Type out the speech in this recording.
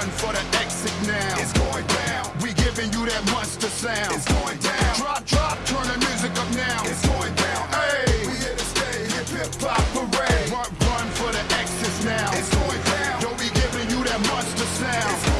Run for the exit now. It's going down. We giving you that monster sound. It's going down. Drop, drop, turn the music up now. It's going down. Hey, we here to stay. Hip hip hop parade. Run, run for the exits now. It's going down. Don't be giving you that monster sound.